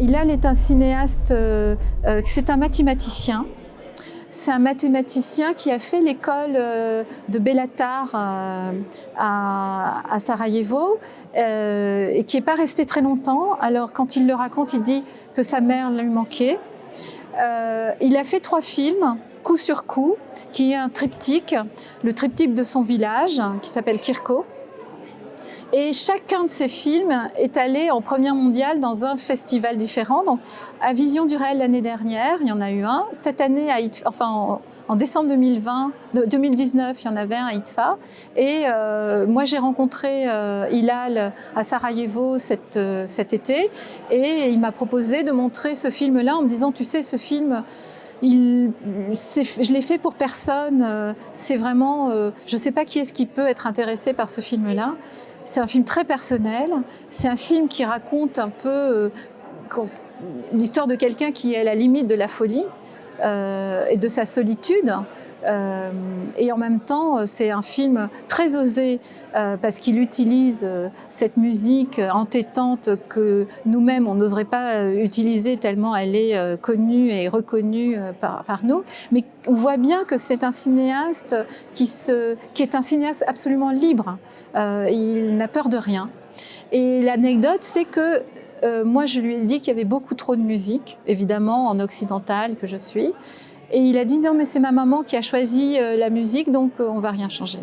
Hilal est un cinéaste, euh, euh, c'est un mathématicien. C'est un mathématicien qui a fait l'école euh, de Bellatar à, à, Sarajevo et qui n'est pas resté très longtemps. Alors quand il le raconte, il dit que sa mère lui manquait. il a fait trois films, coup sur coup, qui est un triptyque, le triptyque de son village, qui s'appelle Kirko. Et chacun de ces films est allé en première mondiale dans un festival différent. Donc, à Vision du réel l'année dernière, il y en a eu un. Cette année, à enfin, en, décembre 2020, 2019, il y en avait un à ITFA. Et euh, moi, j'ai rencontré euh, Hilal à Sarajevo cet, euh, cet été. Et il m'a proposé de montrer ce film-là en me disant, tu sais, ce film il, je l'ai fait pour personne. Euh, c'est vraiment, je ne sais pas qui est-ce qui peut être intéressé par ce film-là. C'est un film très personnel. C'est un film qui raconte un peu l'histoire de quelqu'un qui est à la limite de la folie et de sa solitude. Euh, et en même temps, euh, c'est un film très osé euh, parce qu'il utilise cette musique entêtante que nous-mêmes, on n'oserait pas utiliser tellement elle est connue et reconnue par, par nous. Mais on voit bien que c'est un cinéaste qui, se, qui est un cinéaste absolument libre. il n'a peur de rien. Et l'anecdote, c'est que moi, je lui ai dit qu'il y avait beaucoup trop de musique, évidemment, en occidental que je suis. Et il a dit non mais c'est ma maman qui a choisi euh, la musique donc euh, on va rien changer.